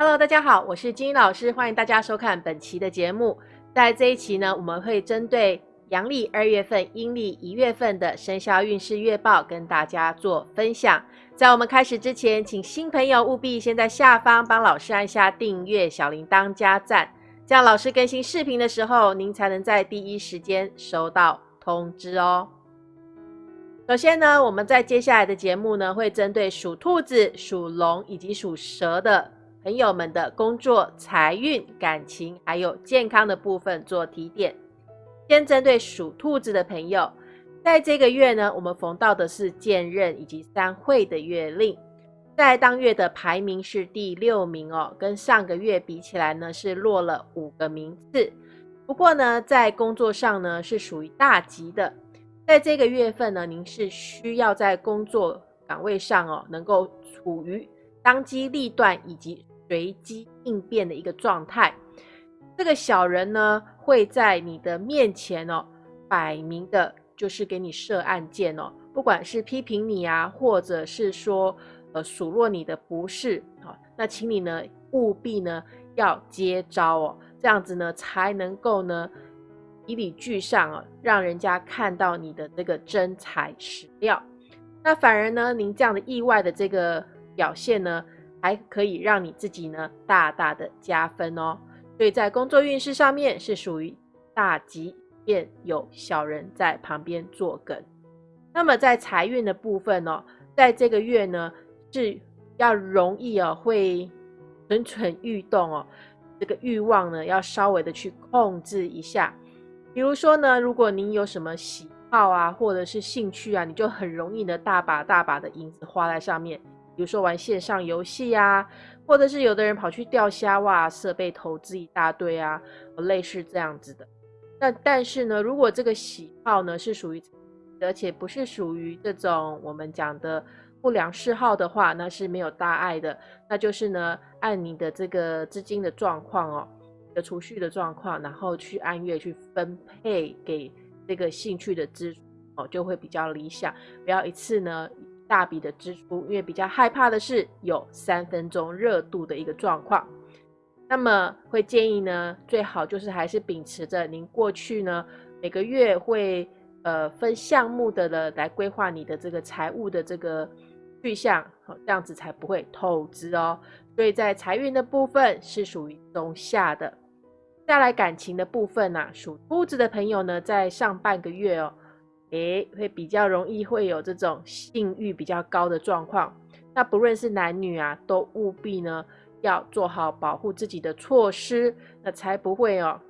Hello，大家好，我是金英老师，欢迎大家收看本期的节目。在这一期呢，我们会针对阳历二月份、阴历一月份的生肖运势月报跟大家做分享。在我们开始之前，请新朋友务必先在下方帮老师按下订阅、小铃铛加赞，这样老师更新视频的时候，您才能在第一时间收到通知哦。首先呢，我们在接下来的节目呢，会针对属兔子、属龙以及属蛇的。朋友们的工作、财运、感情还有健康的部分做提点。先针对属兔子的朋友，在这个月呢，我们逢到的是剑刃以及三会的月令，在当月的排名是第六名哦，跟上个月比起来呢，是落了五个名次。不过呢，在工作上呢，是属于大吉的。在这个月份呢，您是需要在工作岗位上哦，能够处于当机立断以及随机应变的一个状态，这个小人呢会在你的面前哦，摆明的就是给你设案件哦，不管是批评你啊，或者是说呃数落你的不是啊，那请你呢务必呢要接招哦，这样子呢才能够呢以理俱上哦，让人家看到你的这个真材实料。那反而呢，您这样的意外的这个表现呢。还可以让你自己呢大大的加分哦，所以在工作运势上面是属于大吉，便有小人在旁边作梗。那么在财运的部分哦，在这个月呢是要容易哦会蠢蠢欲动哦，这个欲望呢要稍微的去控制一下。比如说呢，如果您有什么喜好啊，或者是兴趣啊，你就很容易呢大把大把的银子花在上面。比如说玩线上游戏啊，或者是有的人跑去钓虾哇，设备投资一大堆啊，类似这样子的。那但是呢，如果这个喜好呢是属于，而且不是属于这种我们讲的不良嗜好的话，那是没有大碍的。那就是呢，按你的这个资金的状况哦，的储蓄的状况，然后去按月去分配给这个兴趣的支出哦，就会比较理想。不要一次呢。大笔的支出，因为比较害怕的是有三分钟热度的一个状况，那么会建议呢，最好就是还是秉持着您过去呢每个月会呃分项目的了来规划你的这个财务的这个去向，好这样子才不会透支哦。所以在财运的部分是属于中下的。再来感情的部分呢，属兔子的朋友呢，在上半个月哦。诶，会比较容易会有这种性欲比较高的状况。那不论是男女啊，都务必呢要做好保护自己的措施，那才不会哦，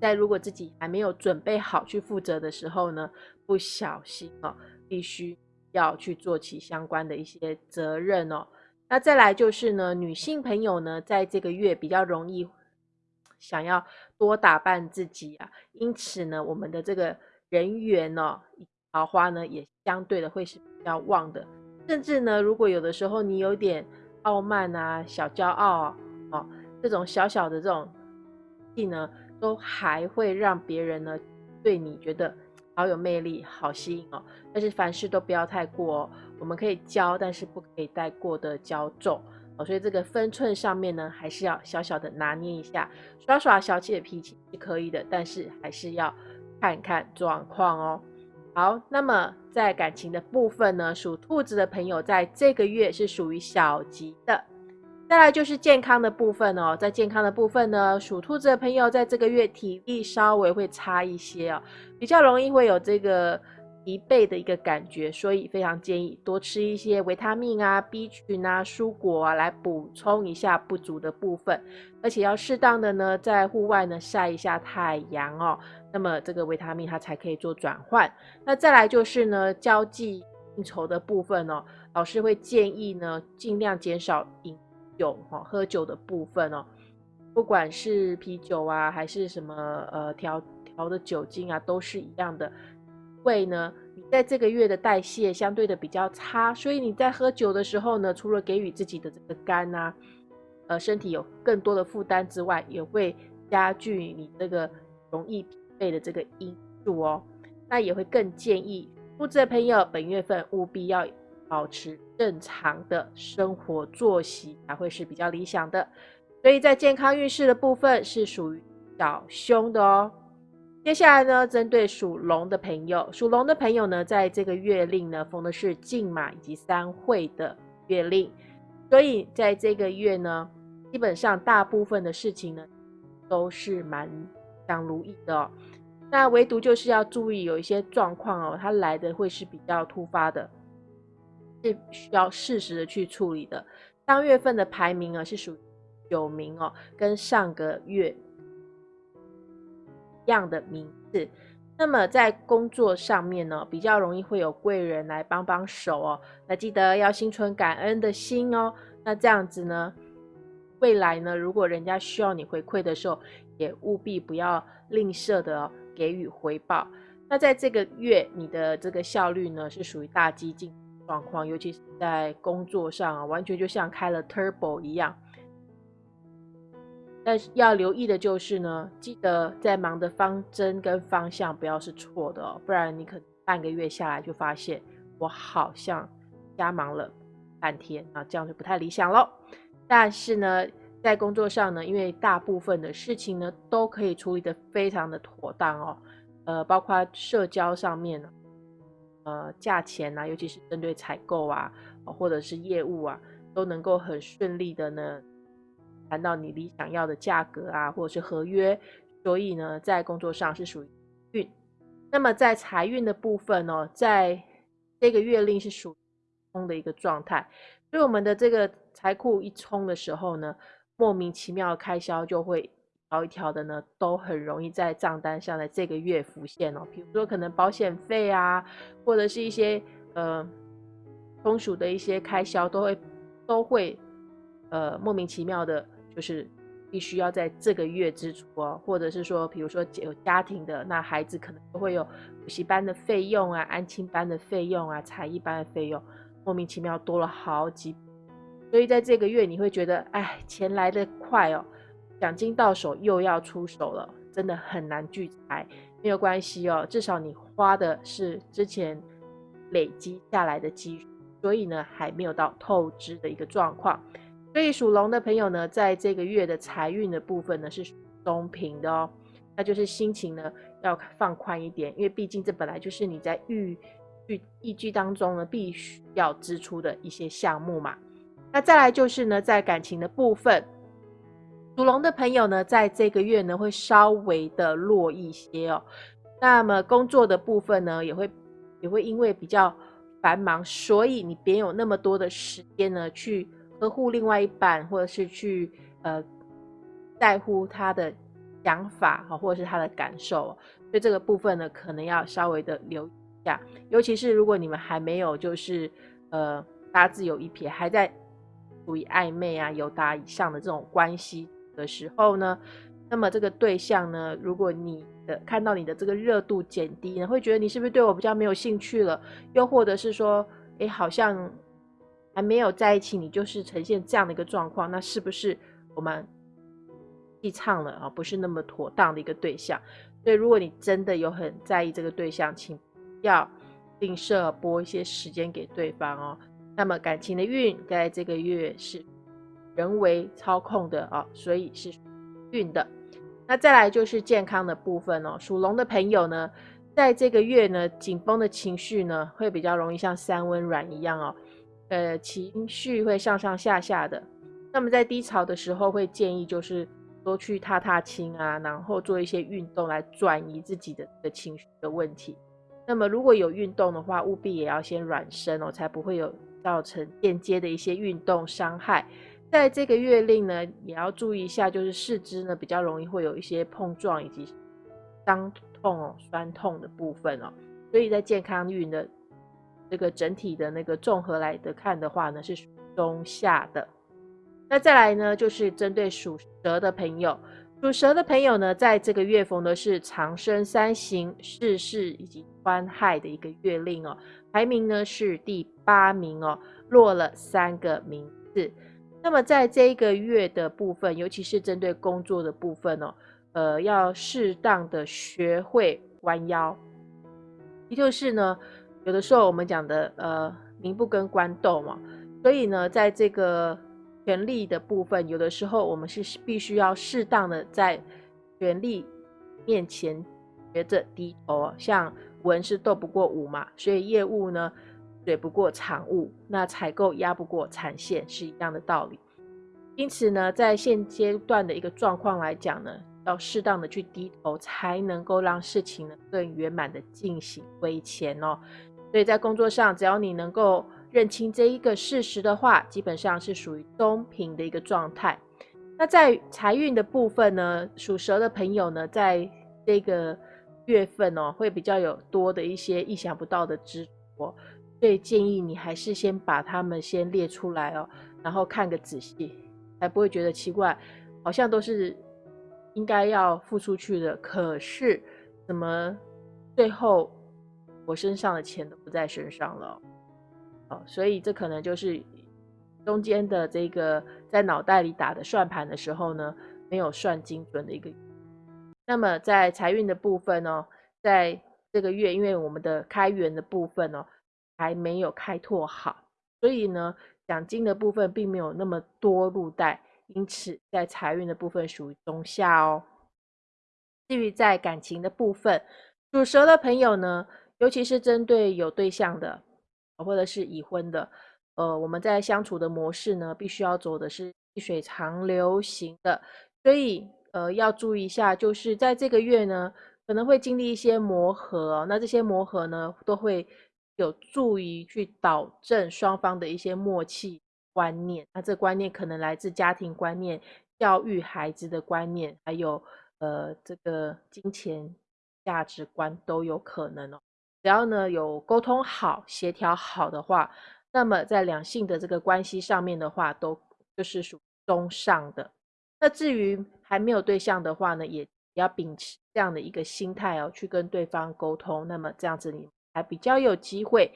在如果自己还没有准备好去负责的时候呢，不小心哦，必须要去做起相关的一些责任哦。那再来就是呢，女性朋友呢，在这个月比较容易想要多打扮自己啊，因此呢，我们的这个。人缘呢，桃花呢也相对的会是比较旺的，甚至呢，如果有的时候你有点傲慢啊、小骄傲啊，哦，这种小小的这种气呢，都还会让别人呢对你觉得好有魅力、好吸引哦。但是凡事都不要太过哦，我们可以骄，但是不可以太过的骄纵哦。所以这个分寸上面呢，还是要小小的拿捏一下，耍耍小气的脾气是可以的，但是还是要。看看状况哦。好，那么在感情的部分呢，属兔子的朋友在这个月是属于小吉的。再来就是健康的部分哦，在健康的部分呢，属兔子的朋友在这个月体力稍微会差一些哦，比较容易会有这个。疲惫的一个感觉，所以非常建议多吃一些维他命啊、B 群啊、蔬果啊，来补充一下不足的部分。而且要适当的呢，在户外呢晒一下太阳哦，那么这个维他命它才可以做转换。那再来就是呢，交际应酬的部分哦，老师会建议呢，尽量减少饮酒哈，喝酒的部分哦，不管是啤酒啊，还是什么呃调调的酒精啊，都是一样的。胃呢，你在这个月的代谢相对的比较差，所以你在喝酒的时候呢，除了给予自己的这个肝啊，呃，身体有更多的负担之外，也会加剧你这个容易疲惫的这个因素哦。那也会更建议，兔子的朋友本月份务必要保持正常的生活作息才会是比较理想的。所以在健康运势的部分是属于小凶的哦。接下来呢，针对属龙的朋友，属龙的朋友呢，在这个月令呢，逢的是进马以及三会的月令，所以在这个月呢，基本上大部分的事情呢，都是蛮想如意的哦。那唯独就是要注意有一些状况哦，它来的会是比较突发的，是需要适时的去处理的。当月份的排名啊，是属九名哦，跟上个月。样的名字，那么在工作上面呢，比较容易会有贵人来帮帮手哦。那记得要心存感恩的心哦。那这样子呢，未来呢，如果人家需要你回馈的时候，也务必不要吝啬的给予回报。那在这个月，你的这个效率呢，是属于大激进状况，尤其是在工作上啊，完全就像开了 turbo 一样。但是要留意的就是呢，记得在忙的方针跟方向不要是错的哦，不然你可能半个月下来就发现我好像瞎忙了半天啊，这样就不太理想喽。但是呢，在工作上呢，因为大部分的事情呢都可以处理的非常的妥当哦，呃，包括社交上面呢，呃，价钱啊，尤其是针对采购啊，或者是业务啊，都能够很顺利的呢。谈到你理想要的价格啊，或者是合约，所以呢，在工作上是属于运。那么在财运的部分呢，在这个月令是属于冲的一个状态，所以我们的这个财库一冲的时候呢，莫名其妙开销就会一条一条的呢，都很容易在账单上的这个月浮现哦。比如说可能保险费啊，或者是一些呃通俗的一些开销，都会都会呃莫名其妙的。就是必须要在这个月支出哦，或者是说，比如说有家庭的，那孩子可能都会有补习班的费用啊、安亲班的费用啊、才艺班的费用，莫名其妙多了好几，所以在这个月你会觉得，哎，钱来的快哦，奖金到手又要出手了，真的很难聚财。没有关系哦，至少你花的是之前累积下来的积蓄，所以呢，还没有到透支的一个状况。所以属龙的朋友呢，在这个月的财运的部分呢是中平的哦，那就是心情呢要放宽一点，因为毕竟这本来就是你在预预预计当中呢必须要支出的一些项目嘛。那再来就是呢，在感情的部分，属龙的朋友呢，在这个月呢会稍微的弱一些哦。那么工作的部分呢，也会也会因为比较繁忙，所以你别有那么多的时间呢去。呵护另外一半，或者是去呃在乎他的想法哈，或者是他的感受，所以这个部分呢，可能要稍微的留意一下。尤其是如果你们还没有就是呃八字有一撇，还在处于暧昧啊、有达以上的这种关系的时候呢，那么这个对象呢，如果你的看到你的这个热度减低呢，会觉得你是不是对我比较没有兴趣了？又或者是说，哎，好像。还没有在一起，你就是呈现这样的一个状况，那是不是我们戏唱了啊？不是那么妥当的一个对象。所以，如果你真的有很在意这个对象，请要吝啬拨一些时间给对方哦。那么，感情的运在这个月是人为操控的啊，所以是运的。那再来就是健康的部分哦。属龙的朋友呢，在这个月呢，紧绷的情绪呢，会比较容易像三温暖一样哦。呃，情绪会上上下下的。那么在低潮的时候，会建议就是多去踏踏青啊，然后做一些运动来转移自己的的情绪的问题。那么如果有运动的话，务必也要先软身哦，才不会有造成间接的一些运动伤害。在这个月令呢，也要注意一下，就是四肢呢比较容易会有一些碰撞以及伤痛哦、酸痛的部分哦。所以在健康运的。这个整体的那个综合来的看的话呢，是中下的。那再来呢，就是针对属蛇的朋友，属蛇的朋友呢，在这个月逢的是长生三行、世事以及欢害的一个月令哦，排名呢是第八名哦，落了三个名次。那么在这一个月的部分，尤其是针对工作的部分哦，呃，要适当的学会弯腰，也就是呢。有的时候我们讲的，呃，民不跟官斗嘛，所以呢，在这个权力的部分，有的时候我们是必须要适当的在权力面前学着低头。像文是斗不过武嘛，所以业务呢，水不过产物，那采购压不过产线是一样的道理。因此呢，在现阶段的一个状况来讲呢，要适当的去低头，才能够让事情呢更圆满的进行归前哦。所以在工作上，只要你能够认清这一个事实的话，基本上是属于中平的一个状态。那在财运的部分呢，属蛇的朋友呢，在这个月份哦，会比较有多的一些意想不到的支出，所以建议你还是先把它们先列出来哦，然后看个仔细。才不会觉得奇怪，好像都是应该要付出去的，可是怎么最后我身上的钱都不在身上了？哦，所以这可能就是中间的这个在脑袋里打的算盘的时候呢，没有算精准的一个。那么在财运的部分呢，在这个月，因为我们的开源的部分呢还没有开拓好，所以呢。奖金的部分并没有那么多入袋，因此在财运的部分属于中下哦。至于在感情的部分，属蛇的朋友呢，尤其是针对有对象的，或者是已婚的，呃，我们在相处的模式呢，必须要走的是细水长流型的，所以呃要注意一下，就是在这个月呢，可能会经历一些磨合，那这些磨合呢，都会。有助于去导正双方的一些默契观念，那这观念可能来自家庭观念、教育孩子的观念，还有呃这个金钱价值观都有可能哦。只要呢有沟通好、协调好的话，那么在两性的这个关系上面的话，都就是属中上的。那至于还没有对象的话呢，也要秉持这样的一个心态哦，去跟对方沟通。那么这样子你。还比较有机会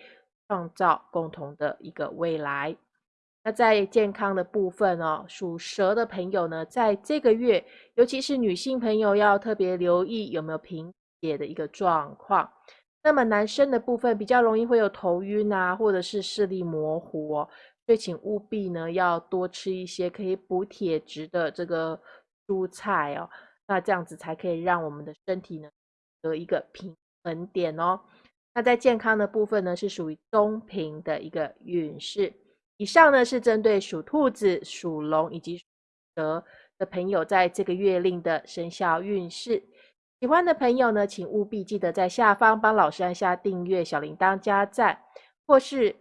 创造共同的一个未来。那在健康的部分哦，属蛇的朋友呢，在这个月，尤其是女性朋友要特别留意有没有贫血的一个状况。那么男生的部分比较容易会有头晕啊，或者是视力模糊哦，所以请务必呢要多吃一些可以补铁质的这个蔬菜哦。那这样子才可以让我们的身体呢得一个平衡点哦。那在健康的部分呢，是属于中平的一个运势。以上呢是针对属兔子、属龙以及蛇的朋友在这个月令的生肖运势。喜欢的朋友呢，请务必记得在下方帮老师按下订阅、小铃铛加赞，或是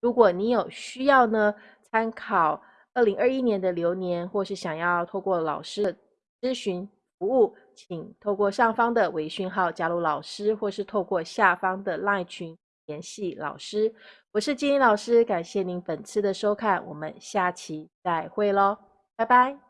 如果你有需要呢，参考二零二一年的流年，或是想要透过老师的咨询服务。请透过上方的微讯号加入老师，或是透过下方的 LINE 群联系老师。我是金英老师，感谢您本次的收看，我们下期再会喽，拜拜。